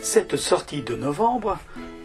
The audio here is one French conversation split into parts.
Cette sortie de novembre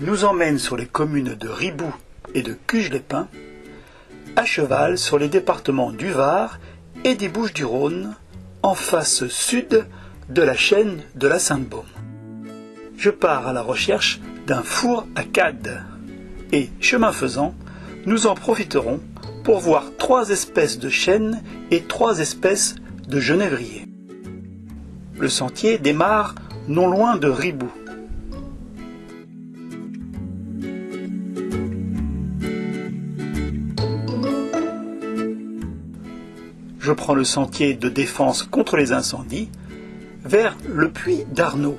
nous emmène sur les communes de Ribou et de Cuges-les-Pins, à cheval sur les départements du Var et des Bouches-du-Rhône, en face sud de la chaîne de la Sainte-Baume. Je pars à la recherche d'un four à cade et, chemin faisant, nous en profiterons pour voir trois espèces de chênes et trois espèces de genévriers. Le sentier démarre non loin de Ribou. je prends le sentier de défense contre les incendies vers le puits d'Arnaud.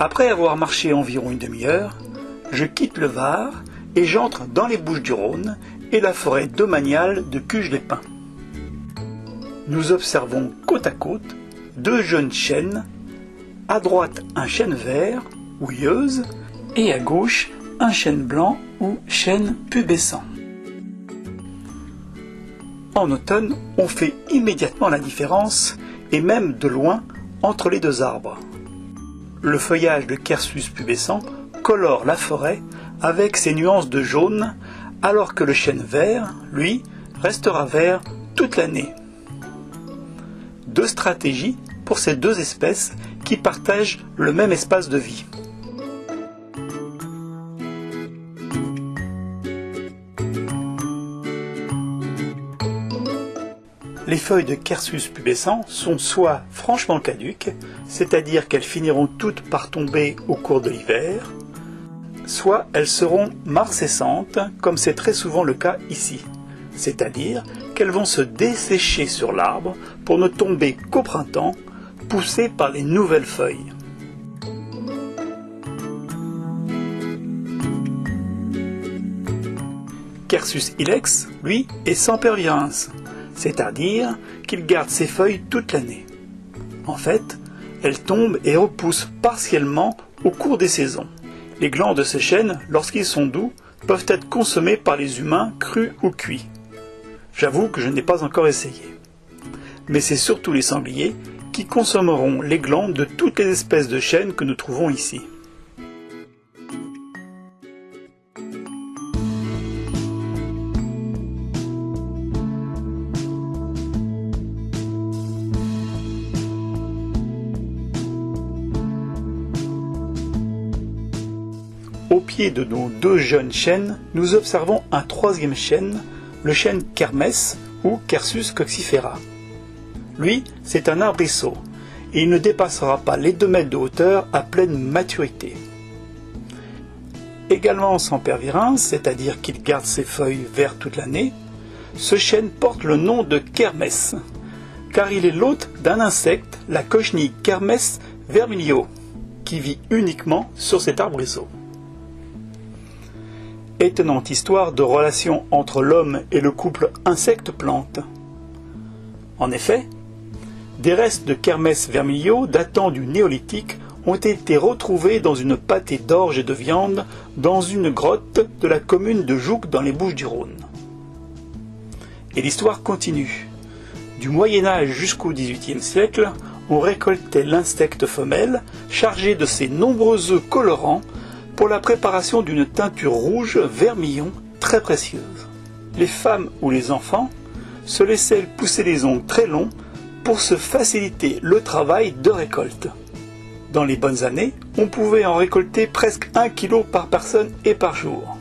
Après avoir marché environ une demi-heure, je quitte le Var et j'entre dans les Bouches du Rhône et la forêt domaniale de Cuges-les-Pins. Nous observons côte à côte deux jeunes chênes, à droite un chêne vert ou et à gauche un chêne blanc ou chêne pubescent. En automne, on fait immédiatement la différence, et même de loin, entre les deux arbres le feuillage de Quercus pubescent colore la forêt avec ses nuances de jaune, alors que le chêne vert, lui, restera vert toute l'année. Deux stratégies pour ces deux espèces qui partagent le même espace de vie. Les feuilles de Quercus pubescent sont soit franchement caduques, c'est-à-dire qu'elles finiront toutes par tomber au cours de l'hiver, soit elles seront marcescentes, comme c'est très souvent le cas ici, c'est-à-dire qu'elles vont se dessécher sur l'arbre pour ne tomber qu'au printemps, poussées par les nouvelles feuilles. Quercus ilex, lui, est sans pervirence c'est-à-dire qu'il garde ses feuilles toute l'année. En fait, elles tombent et repoussent partiellement au cours des saisons. Les glands de ces chênes, lorsqu'ils sont doux, peuvent être consommés par les humains crus ou cuits. J'avoue que je n'ai pas encore essayé. Mais c'est surtout les sangliers qui consommeront les glands de toutes les espèces de chênes que nous trouvons ici. De nos deux jeunes chênes, nous observons un troisième chêne, le chêne Kermès ou Quercus coxifera. Lui, c'est un arbrisseau, et il ne dépassera pas les 2 mètres de hauteur à pleine maturité. Également sans pervirence, c'est-à-dire qu'il garde ses feuilles vertes toute l'année, ce chêne porte le nom de Kermès, car il est l'hôte d'un insecte, la cochenille Kermès vermilio, qui vit uniquement sur cet arbrisseau étonnante histoire de relation entre l'homme et le couple insecte-plante. En effet, des restes de Kermès vermilio datant du néolithique ont été retrouvés dans une pâtée d'orge et de viande dans une grotte de la commune de Jouques dans les Bouches du Rhône. Et l'histoire continue. Du Moyen Âge jusqu'au XVIIIe siècle, on récoltait l'insecte femelle chargé de ses nombreux œufs colorants pour la préparation d'une teinture rouge vermillon très précieuse. Les femmes ou les enfants se laissaient pousser les ongles très longs pour se faciliter le travail de récolte. Dans les bonnes années, on pouvait en récolter presque 1 kg par personne et par jour.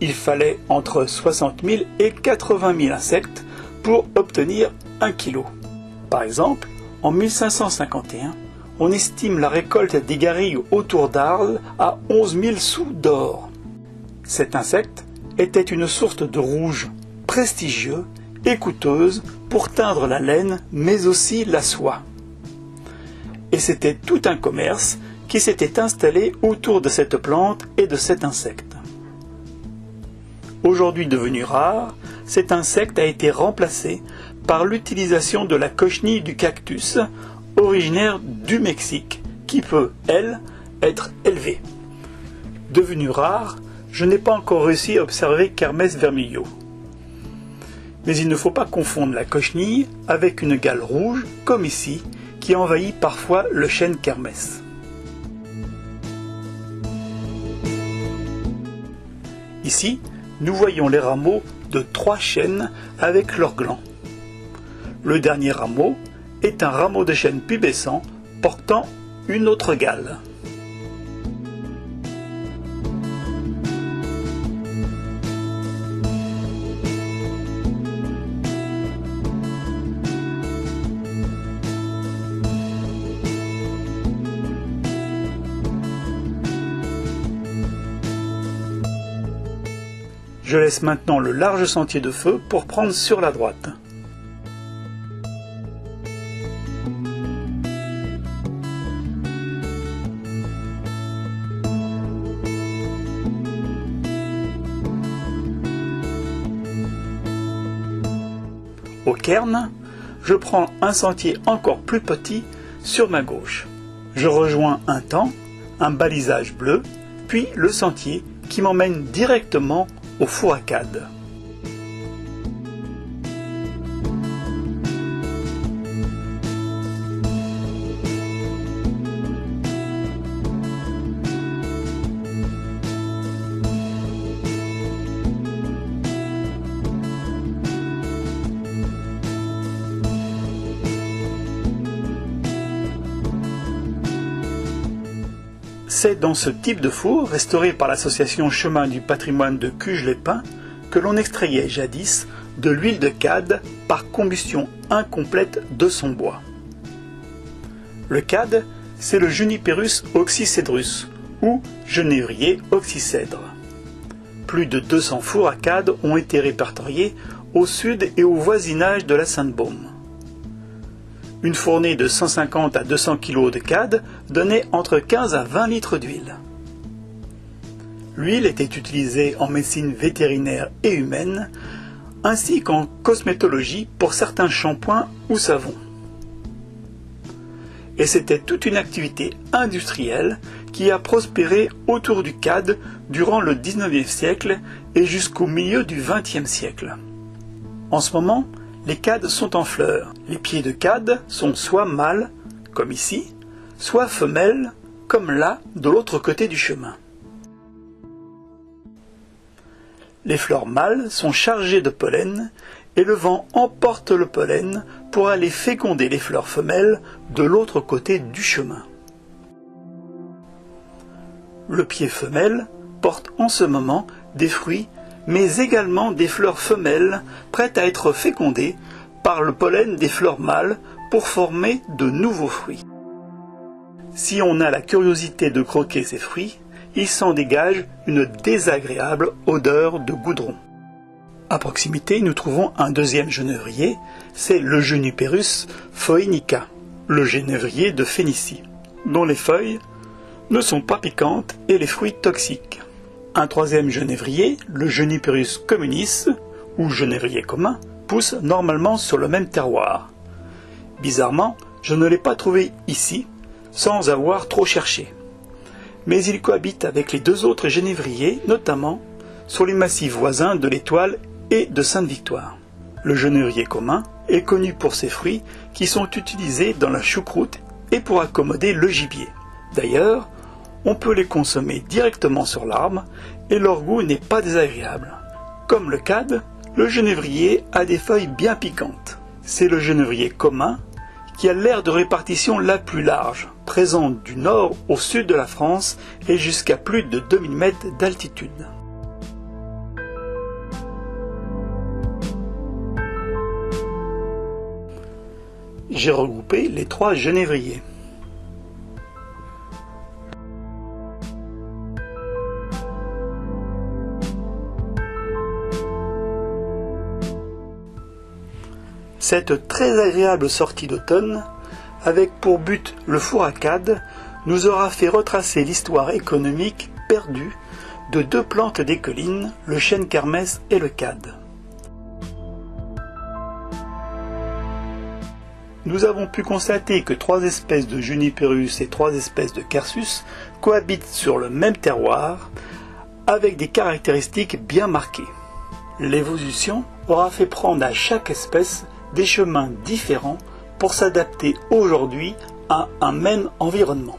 Il fallait entre 60 000 et 80 000 insectes pour obtenir 1 kg. Par exemple, En 1551, on estime la récolte des garrigues autour d'Arles à 11 000 sous d'or. Cet insecte était une sorte de rouge prestigieux et coûteuse pour teindre la laine mais aussi la soie. Et c'était tout un commerce qui s'était installé autour de cette plante et de cet insecte. Aujourd'hui devenu rare, cet insecte a été remplacé par l'utilisation de la cochenille du cactus, originaire du Mexique, qui peut, elle, être élevée. Devenue rare, je n'ai pas encore réussi à observer Kermès vermillo. Mais il ne faut pas confondre la cochenille avec une gale rouge, comme ici, qui envahit parfois le chêne Kermès. Ici, nous voyons les rameaux de trois chênes avec leurs glands. Le dernier rameau est un rameau de chêne pubescent portant une autre gale. Je laisse maintenant le large sentier de feu pour prendre sur la droite. Au cairn, je prends un sentier encore plus petit sur ma gauche. Je rejoins un temps, un balisage bleu, puis le sentier qui m'emmène directement au four C'est dans ce type de four, restauré par l'association Chemin du patrimoine de Cuges-les-Pins, que l'on extrayait jadis de l'huile de cade par combustion incomplète de son bois. Le cade, c'est le Juniperus oxycedrus, ou genévrier oxycèdre. Plus de 200 fours à cade ont été répertoriés au sud et au voisinage de la Sainte-Baume. Une fournée de 150 à 200 kg de cade donnait entre 15 à 20 litres d'huile. L'huile était utilisée en médecine vétérinaire et humaine, ainsi qu'en cosmétologie pour certains shampoings ou savons. Et c'était toute une activité industrielle qui a prospéré autour du cade durant le 19e siècle et jusqu'au milieu du 20e siècle. En ce moment, les cades sont en fleurs. Les pieds de cade sont soit mâles, comme ici, soit femelles, comme là, de l'autre côté du chemin. Les fleurs mâles sont chargées de pollen et le vent emporte le pollen pour aller féconder les fleurs femelles de l'autre côté du chemin. Le pied femelle porte en ce moment des fruits mais également des fleurs femelles prêtes à être fécondées par le pollen des fleurs mâles pour former de nouveaux fruits. Si on a la curiosité de croquer ces fruits, il s'en dégage une désagréable odeur de goudron. À proximité, nous trouvons un deuxième genévrier, c'est le Juniperus phoenica, le genévrier de Phénicie, dont les feuilles ne sont pas piquantes et les fruits toxiques. Un troisième genévrier, le Juniperus communis, ou genévrier commun, pousse normalement sur le même terroir. Bizarrement, je ne l'ai pas trouvé ici, sans avoir trop cherché. Mais il cohabite avec les deux autres genévriers, notamment sur les massifs voisins de l'Étoile et de Sainte-Victoire. Le genévrier commun est connu pour ses fruits qui sont utilisés dans la choucroute et pour accommoder le gibier. D'ailleurs, on peut les consommer directement sur l'arbre et leur goût n'est pas désagréable. Comme le cade, le genévrier a des feuilles bien piquantes. C'est le genévrier commun qui a l'aire de répartition la plus large, présent du nord au sud de la France et jusqu'à plus de 2000 mètres d'altitude. j'ai regroupé les trois genévriers. Cette très agréable sortie d'automne, avec pour but le fourracade, nous aura fait retracer l'histoire économique perdue de deux plantes des collines, le chêne kermès et le cad. Nous avons pu constater que trois espèces de Juniperus et trois espèces de Quercus cohabitent sur le même terroir avec des caractéristiques bien marquées. L'évolution aura fait prendre à chaque espèce des chemins différents pour s'adapter aujourd'hui à un même environnement.